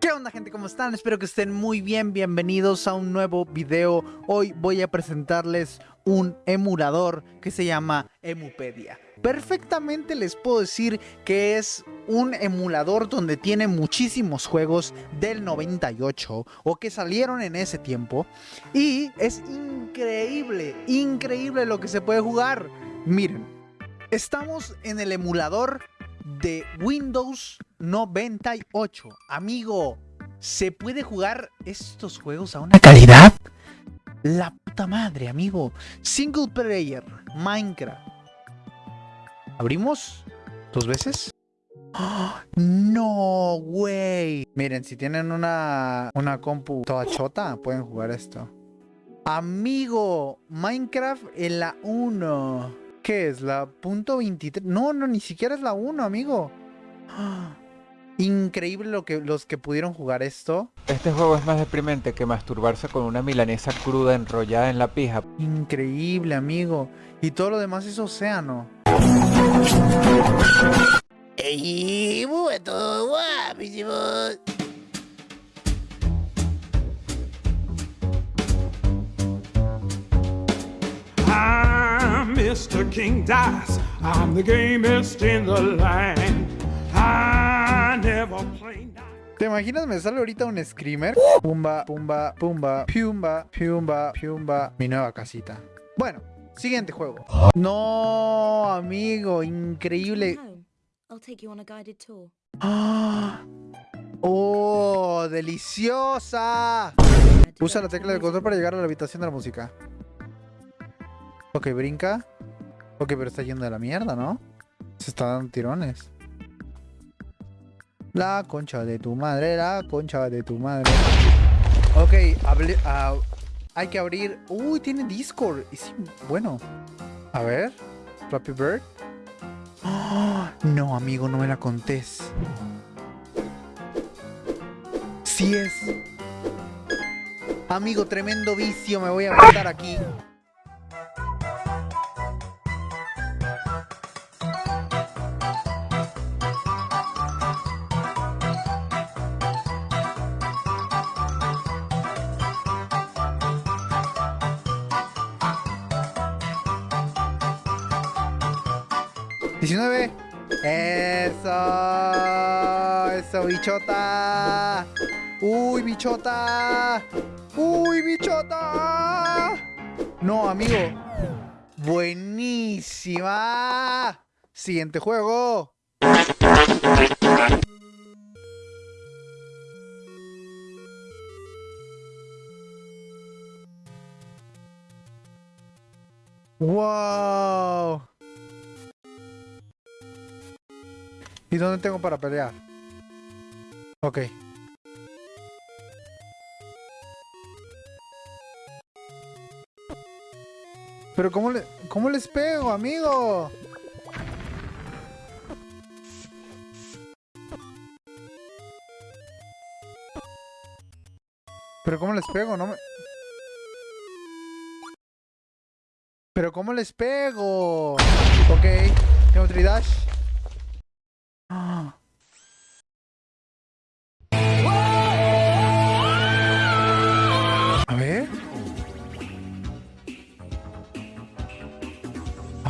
¿Qué onda gente? ¿Cómo están? Espero que estén muy bien, bienvenidos a un nuevo video. Hoy voy a presentarles un emulador que se llama Emupedia. Perfectamente les puedo decir que es un emulador donde tiene muchísimos juegos del 98 o que salieron en ese tiempo. Y es increíble, increíble lo que se puede jugar. Miren, estamos en el emulador de Windows 98. Amigo, ¿se puede jugar estos juegos a una calidad? La puta madre, amigo. Single player, Minecraft. ¿Abrimos? ¿Dos veces? No, güey. Miren, si tienen una, una compu toda chota, pueden jugar esto. Amigo, Minecraft en la 1. ¿Qué es? ¿La punto .23? No, no, ni siquiera es la 1, amigo. Increíble lo que, los que pudieron jugar esto. Este juego es más deprimente que masturbarse con una milanesa cruda enrollada en la pija. Increíble, amigo. Y todo lo demás es océano. ¡Ey, todo guapísimo! Mr. King Dice. I'm the gamest in the land. I never play ¿Te imaginas me sale ahorita un screamer? Pumba, pumba, pumba, piumba, piumba, piumba. Mi nueva casita. Bueno, siguiente juego. No, amigo, increíble. ¡Oh, deliciosa! Usa la tecla de control para llegar a la habitación de la música. Ok, brinca. Ok, pero está yendo de la mierda, ¿no? Se está dando tirones. La concha de tu madre, la concha de tu madre. Ok, ah, hay que abrir... Uy, tiene Discord. bueno. A ver. Flappy Bird. no, amigo, no me la contés. Sí es. Amigo, tremendo vicio. Me voy a matar aquí. 19. Eso. Eso, bichota. Uy, bichota. Uy, bichota. No, amigo. Buenísima. Siguiente juego. Wow. ¿Y dónde tengo para pelear? Ok. Pero ¿cómo, le, ¿cómo les pego, amigo? Pero ¿cómo les pego? No me... Pero ¿cómo les pego? Ok. Tengo tridash.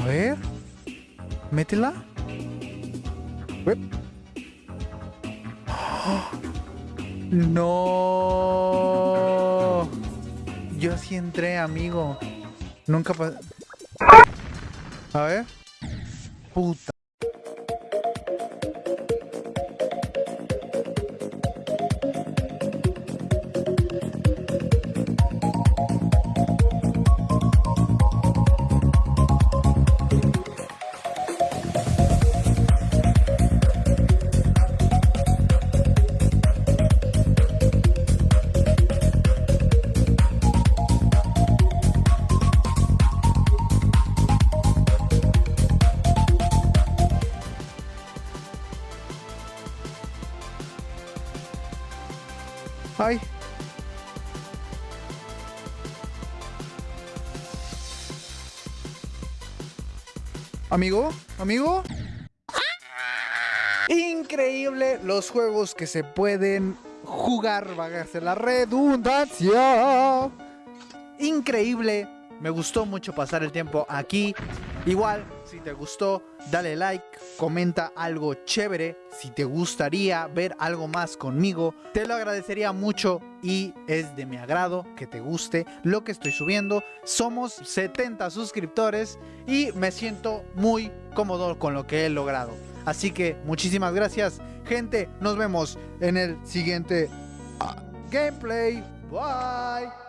Ver. Métela. No. Yo sí entré, amigo. Nunca pasó. A ver. Puta. Ay. Amigo, amigo. Increíble los juegos que se pueden jugar, ser la redundancia. Increíble, me gustó mucho pasar el tiempo aquí. Igual, si te gustó, dale like, comenta algo chévere. Si te gustaría ver algo más conmigo, te lo agradecería mucho y es de mi agrado que te guste lo que estoy subiendo. Somos 70 suscriptores y me siento muy cómodo con lo que he logrado. Así que muchísimas gracias, gente. Nos vemos en el siguiente ah, gameplay. Bye.